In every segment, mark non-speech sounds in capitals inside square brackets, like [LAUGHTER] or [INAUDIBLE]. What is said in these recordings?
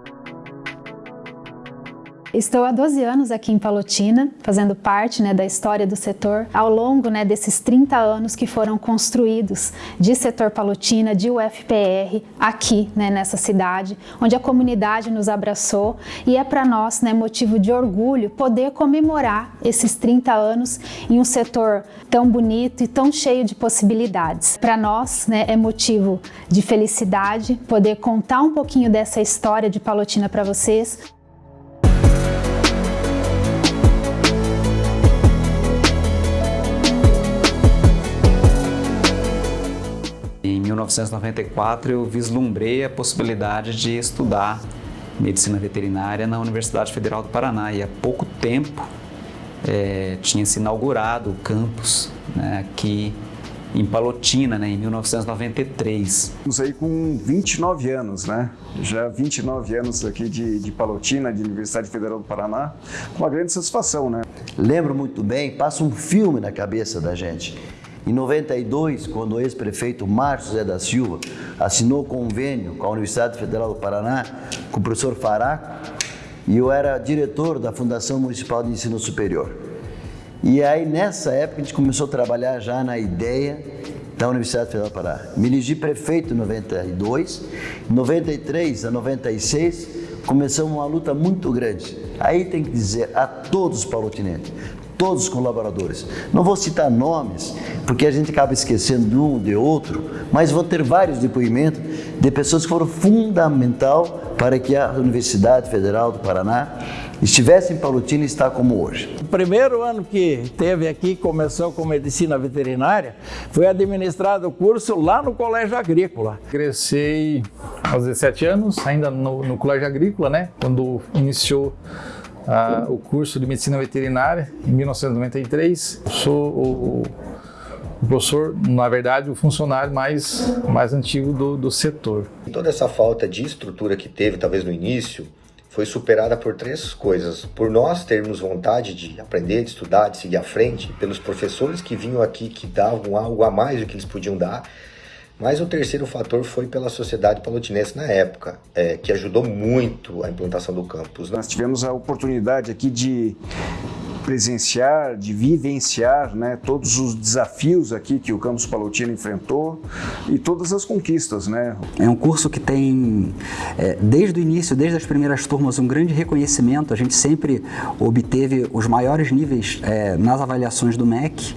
Bye. Estou há 12 anos aqui em Palotina, fazendo parte né, da história do setor, ao longo né, desses 30 anos que foram construídos de setor Palotina, de UFPR, aqui né, nessa cidade, onde a comunidade nos abraçou e é para nós né, motivo de orgulho poder comemorar esses 30 anos em um setor tão bonito e tão cheio de possibilidades. Para nós né, é motivo de felicidade poder contar um pouquinho dessa história de Palotina para vocês, 1994 eu vislumbrei a possibilidade de estudar medicina veterinária na Universidade Federal do Paraná e há pouco tempo é, tinha se inaugurado o campus né, aqui em Palotina, né, em 1993. Estamos aí com 29 anos, né? Já 29 anos aqui de, de Palotina, de Universidade Federal do Paraná, com uma grande satisfação, né? Lembro muito bem, passa um filme na cabeça da gente. Em 92, quando o ex-prefeito Márcio José da Silva assinou convênio com a Universidade Federal do Paraná, com o professor Faraco, e eu era diretor da Fundação Municipal de Ensino Superior. E aí, nessa época, a gente começou a trabalhar já na ideia da Universidade Federal do Paraná. Me elegi prefeito em 92, em 93 a 96, começamos uma luta muito grande. Aí tem que dizer a todos os palotinenses, todos os colaboradores. Não vou citar nomes, porque a gente acaba esquecendo de um, de outro, mas vou ter vários depoimentos de pessoas que foram fundamental para que a Universidade Federal do Paraná estivesse em Palotina e está como hoje. O primeiro ano que teve aqui, começou com medicina veterinária, foi administrado o curso lá no Colégio Agrícola. Cresci aos 17 anos, ainda no, no Colégio Agrícola, né? Quando iniciou o curso de medicina veterinária em 1993. Sou o, o professor, na verdade, o funcionário mais, mais antigo do, do setor. Toda essa falta de estrutura que teve, talvez no início, foi superada por três coisas. Por nós termos vontade de aprender, de estudar, de seguir à frente, pelos professores que vinham aqui que davam algo a mais do que eles podiam dar, mas o terceiro fator foi pela sociedade palotinense na época, é, que ajudou muito a implantação do campus. Nós tivemos a oportunidade aqui de presenciar, de vivenciar né, todos os desafios aqui que o Campus Palotina enfrentou e todas as conquistas. Né? É um curso que tem, é, desde o início, desde as primeiras turmas, um grande reconhecimento. A gente sempre obteve os maiores níveis é, nas avaliações do MEC.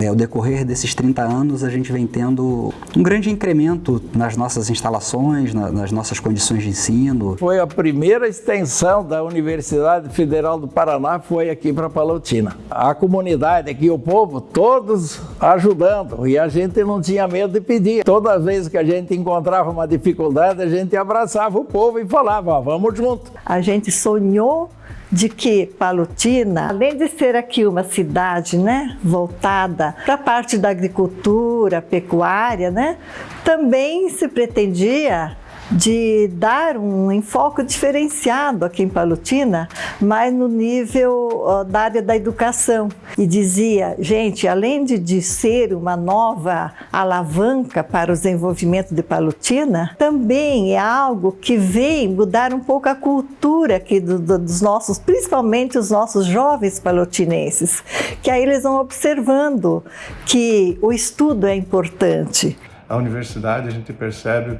É, ao decorrer desses 30 anos, a gente vem tendo um grande incremento nas nossas instalações, na, nas nossas condições de ensino. Foi a primeira extensão da Universidade Federal do Paraná, foi aqui para Palotina. A comunidade aqui, o povo, todos ajudando e a gente não tinha medo de pedir. Toda vez que a gente encontrava uma dificuldade, a gente abraçava o povo e falava, vamos junto. A gente sonhou de que Palotina, além de ser aqui uma cidade né, voltada para a parte da agricultura, pecuária, né, também se pretendia de dar um enfoque diferenciado aqui em Palotina, mas no nível da área da educação. E dizia, gente, além de, de ser uma nova alavanca para o desenvolvimento de Palotina, também é algo que vem mudar um pouco a cultura aqui do, do, dos nossos, principalmente os nossos jovens palotinenses, que aí eles vão observando que o estudo é importante. A universidade, a gente percebe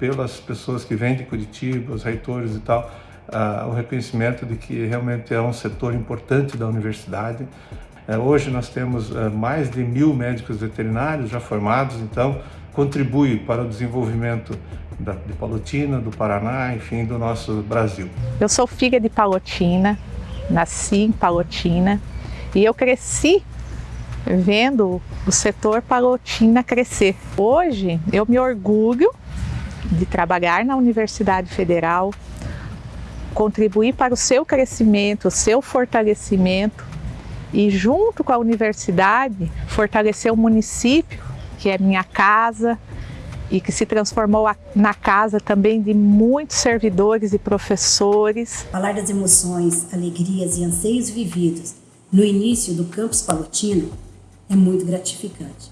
pelas pessoas que vêm de Curitiba, os reitores e tal, uh, o reconhecimento de que realmente é um setor importante da universidade. Uh, hoje nós temos uh, mais de mil médicos veterinários já formados, então contribui para o desenvolvimento da, de Palotina, do Paraná, enfim, do nosso Brasil. Eu sou filha de Palotina, nasci em Palotina e eu cresci vendo o setor Palotina crescer. Hoje eu me orgulho de trabalhar na Universidade Federal, contribuir para o seu crescimento, o seu fortalecimento e junto com a universidade fortalecer o município, que é minha casa e que se transformou na casa também de muitos servidores e professores. Falar das emoções, alegrias e anseios vividos no início do campus palutino é muito gratificante.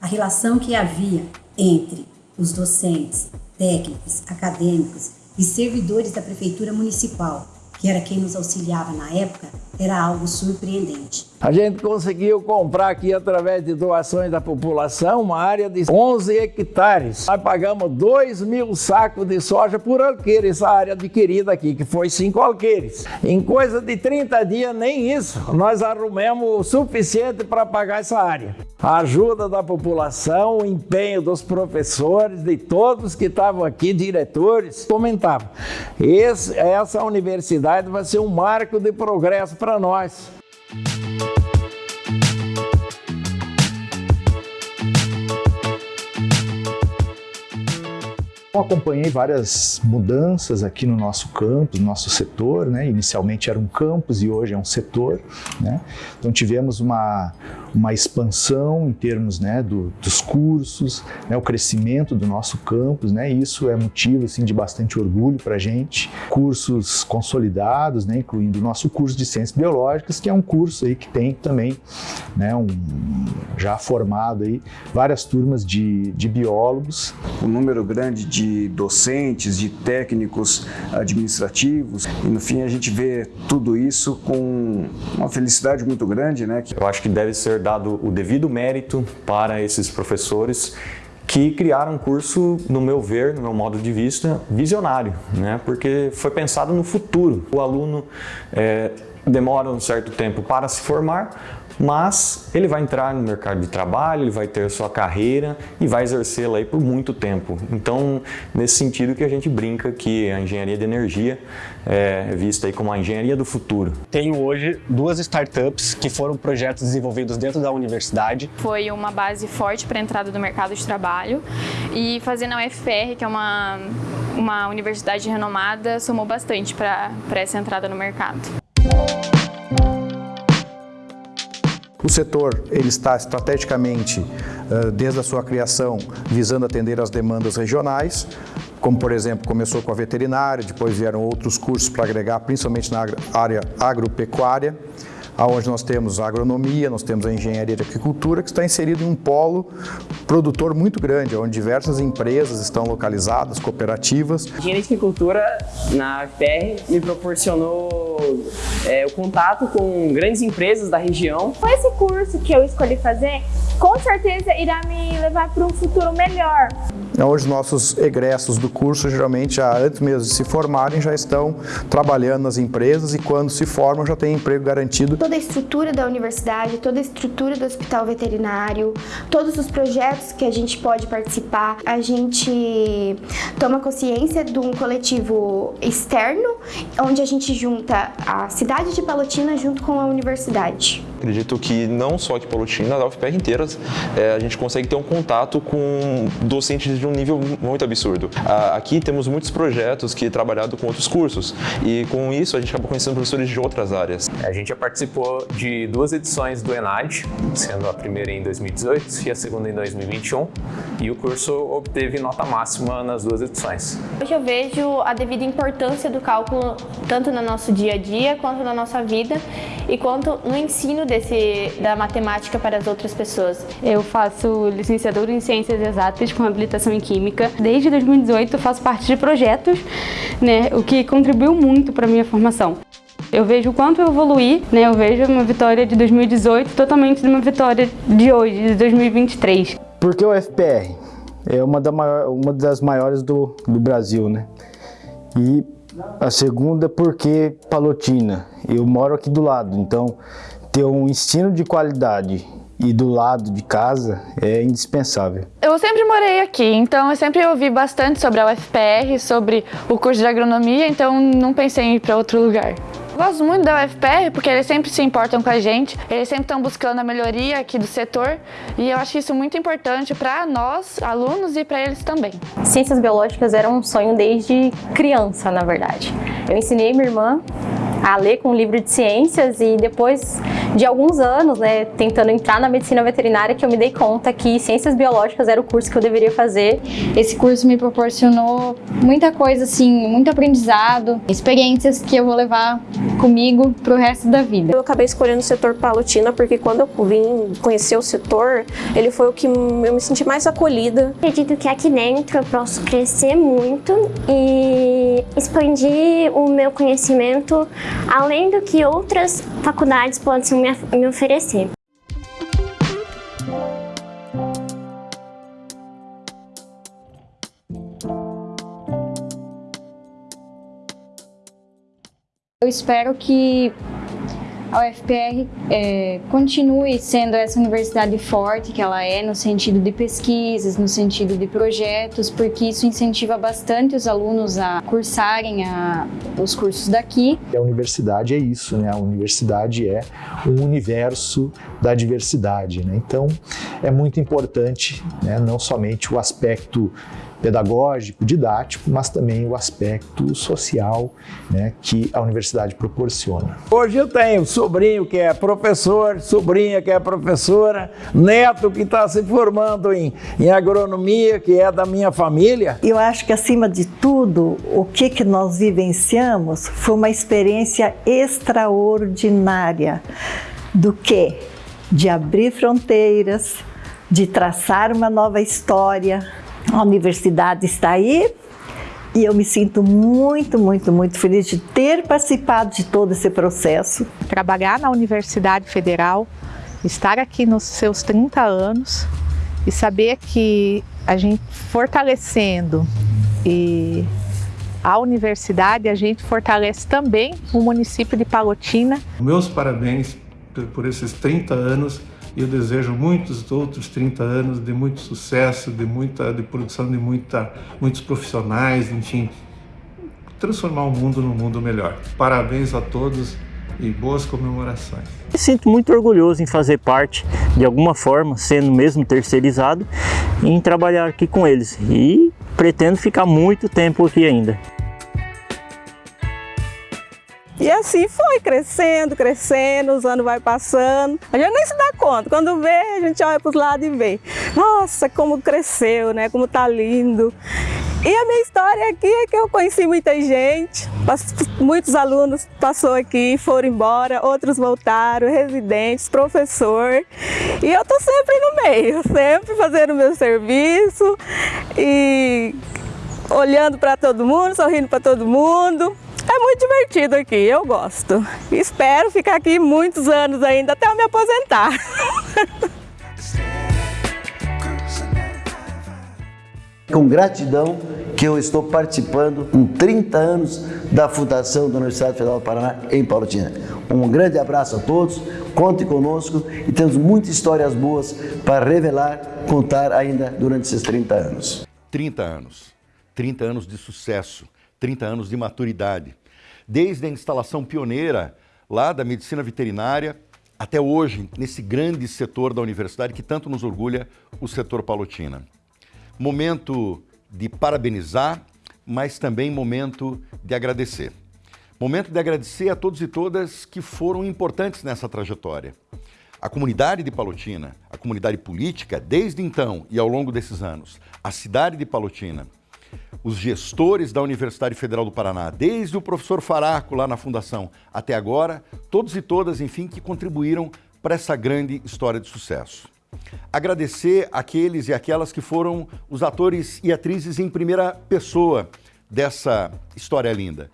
A relação que havia entre os docentes, técnicos, acadêmicos e servidores da Prefeitura Municipal, que era quem nos auxiliava na época, era algo surpreendente. A gente conseguiu comprar aqui, através de doações da população, uma área de 11 hectares. Nós pagamos 2 mil sacos de soja por alqueire, essa área adquirida aqui, que foi 5 alqueires. Em coisa de 30 dias, nem isso, nós arrumamos o suficiente para pagar essa área. A ajuda da população, o empenho dos professores, de todos que estavam aqui, diretores, comentavam. Esse, essa universidade vai ser um marco de progresso para nós. Eu acompanhei várias mudanças aqui no nosso campus, no nosso setor, né? Inicialmente era um campus e hoje é um setor, né? Então tivemos uma, uma expansão em termos né, do, dos cursos, né, o crescimento do nosso campus, né? Isso é motivo assim, de bastante orgulho para a gente. Cursos consolidados, né, incluindo o nosso curso de Ciências Biológicas, que é um curso aí que tem também né, um, já formado aí várias turmas de, de biólogos. Um número grande de docentes, de técnicos administrativos. E no fim a gente vê tudo isso com uma felicidade muito grande, né? Eu acho que deve ser dado o devido mérito para esses professores que criaram um curso, no meu ver, no meu modo de vista, visionário, né? porque foi pensado no futuro. O aluno é, demora um certo tempo para se formar, mas ele vai entrar no mercado de trabalho, ele vai ter sua carreira e vai exercê-la aí por muito tempo. Então, nesse sentido que a gente brinca que a engenharia de energia é vista aí como a engenharia do futuro. Tenho hoje duas startups que foram projetos desenvolvidos dentro da universidade. Foi uma base forte para a entrada do mercado de trabalho e fazendo a UFR, que é uma, uma universidade renomada, somou bastante para essa entrada no mercado. O setor ele está estrategicamente, desde a sua criação, visando atender às demandas regionais, como por exemplo, começou com a veterinária, depois vieram outros cursos para agregar, principalmente na área agropecuária onde nós temos a agronomia, nós temos a engenharia de agricultura, que está inserido em um polo produtor muito grande, onde diversas empresas estão localizadas, cooperativas. A engenharia de agricultura na UFR me proporcionou é, o contato com grandes empresas da região. Com esse curso que eu escolhi fazer, com certeza irá me levar para um futuro melhor. Hoje nossos egressos do curso, geralmente, já, antes mesmo de se formarem, já estão trabalhando nas empresas e quando se formam já têm emprego garantido. Toda a estrutura da universidade, toda a estrutura do hospital veterinário, todos os projetos que a gente pode participar, a gente toma consciência de um coletivo externo, onde a gente junta a cidade de Palotina junto com a universidade. Acredito que não só aqui Palotina, da UFPR inteira, é, a gente consegue ter um contato com docentes de um nível muito absurdo. Aqui temos muitos projetos que trabalhado com outros cursos e com isso a gente acaba conhecendo professores de outras áreas. A gente já participou de duas edições do ENAD, sendo a primeira em 2018 e a segunda em 2021 e o curso obteve nota máxima nas duas edições. Hoje eu vejo a devida importância do cálculo tanto no nosso dia a dia quanto na nossa vida e quanto no ensino desse, da matemática para as outras pessoas. Eu faço licenciatura em Ciências Exatas com habilitação em Química. Desde 2018 eu faço parte de projetos, né, o que contribuiu muito para a minha formação. Eu vejo o quanto eu evoluí, né? eu vejo uma vitória de 2018 totalmente de uma vitória de hoje, de 2023. Por que o FPR? É uma, da maior, uma das maiores do, do Brasil, né? E a segunda, porque Palotina. Eu moro aqui do lado, então ter um ensino de qualidade e do lado de casa é indispensável. Eu sempre morei aqui, então eu sempre ouvi bastante sobre a UFPR, sobre o curso de agronomia, então não pensei em ir para outro lugar. Eu gosto muito da UFPR porque eles sempre se importam com a gente, eles sempre estão buscando a melhoria aqui do setor e eu acho isso muito importante para nós, alunos, e para eles também. Ciências biológicas era um sonho desde criança, na verdade. Eu ensinei minha irmã a ler com um livro de ciências e depois de alguns anos, né, tentando entrar na medicina veterinária, que eu me dei conta que ciências biológicas era o curso que eu deveria fazer. Esse curso me proporcionou muita coisa, assim, muito aprendizado, experiências que eu vou levar comigo pro resto da vida. Eu acabei escolhendo o setor Palotina porque quando eu vim conhecer o setor, ele foi o que eu me senti mais acolhida. Acredito que aqui dentro eu posso crescer muito e expandir o meu conhecimento além do que outras faculdades possam me, oferecer. Eu espero que a UFPR é, continue sendo essa universidade forte que ela é no sentido de pesquisas, no sentido de projetos, porque isso incentiva bastante os alunos a cursarem a, os cursos daqui. A universidade é isso, né? A universidade é um universo da diversidade, né? Então, é muito importante, né? não somente o aspecto pedagógico, didático, mas também o aspecto social né, que a universidade proporciona. Hoje eu tenho sobrinho que é professor, sobrinha que é professora, neto que está se formando em, em agronomia, que é da minha família. Eu acho que acima de tudo, o que, que nós vivenciamos foi uma experiência extraordinária do que? De abrir fronteiras, de traçar uma nova história, a universidade está aí e eu me sinto muito, muito, muito feliz de ter participado de todo esse processo. Trabalhar na Universidade Federal, estar aqui nos seus 30 anos e saber que a gente fortalecendo e a universidade, a gente fortalece também o município de Palotina. Meus parabéns por esses 30 anos e eu desejo muitos outros 30 anos de muito sucesso, de muita de produção de muita, muitos profissionais, enfim, transformar o mundo num mundo melhor. Parabéns a todos e boas comemorações. Me sinto muito orgulhoso em fazer parte, de alguma forma, sendo mesmo terceirizado, em trabalhar aqui com eles e pretendo ficar muito tempo aqui ainda. E assim foi, crescendo, crescendo, os anos vai passando. A gente nem se dá conta. Quando vê, a gente olha para os lados e vê. Nossa, como cresceu, né? Como tá lindo. E a minha história aqui é que eu conheci muita gente, muitos alunos passou aqui, foram embora, outros voltaram, residentes, professor. E eu tô sempre no meio, [LAUGHS] sempre fazendo meu serviço e olhando para todo mundo, sorrindo para todo mundo. É muito divertido aqui, eu gosto. Espero ficar aqui muitos anos ainda, até eu me aposentar. [LAUGHS] Com gratidão que eu estou participando com 30 anos da Fundação da Universidade Federal do Paraná em Paulotina. Um grande abraço a todos, contem conosco e temos muitas histórias boas para revelar, contar ainda durante esses 30 anos. 30 anos, 30 anos de sucesso, 30 anos de maturidade. Desde a instalação pioneira lá da medicina veterinária até hoje, nesse grande setor da universidade que tanto nos orgulha, o setor Palotina. Momento de parabenizar, mas também momento de agradecer. Momento de agradecer a todos e todas que foram importantes nessa trajetória. A comunidade de Palotina, a comunidade política, desde então e ao longo desses anos, a cidade de Palotina, os gestores da Universidade Federal do Paraná, desde o professor Faraco lá na fundação até agora, todos e todas, enfim, que contribuíram para essa grande história de sucesso. Agradecer aqueles e aquelas que foram os atores e atrizes em primeira pessoa dessa história linda.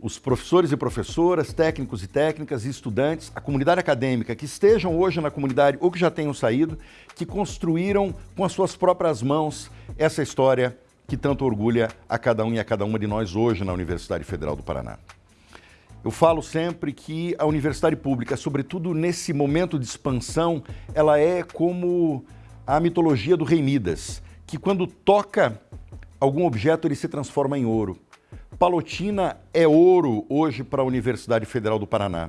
Os professores e professoras, técnicos e técnicas, estudantes, a comunidade acadêmica que estejam hoje na comunidade ou que já tenham saído, que construíram com as suas próprias mãos essa história que tanto orgulha a cada um e a cada uma de nós hoje na Universidade Federal do Paraná. Eu falo sempre que a universidade pública, sobretudo nesse momento de expansão, ela é como a mitologia do rei Midas, que quando toca algum objeto ele se transforma em ouro. Palotina é ouro hoje para a Universidade Federal do Paraná.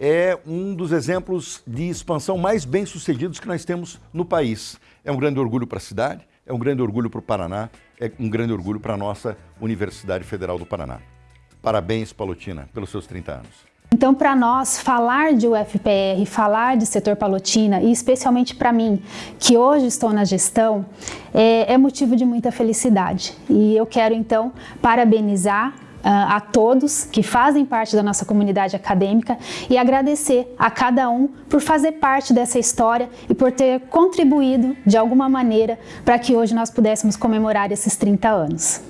É um dos exemplos de expansão mais bem sucedidos que nós temos no país. É um grande orgulho para a cidade, é um grande orgulho para o Paraná, é um grande orgulho para a nossa Universidade Federal do Paraná. Parabéns, Palotina, pelos seus 30 anos. Então, para nós, falar de UFPR, falar de setor Palotina, e especialmente para mim, que hoje estou na gestão, é, é motivo de muita felicidade. E eu quero, então, parabenizar a todos que fazem parte da nossa comunidade acadêmica e agradecer a cada um por fazer parte dessa história e por ter contribuído de alguma maneira para que hoje nós pudéssemos comemorar esses 30 anos.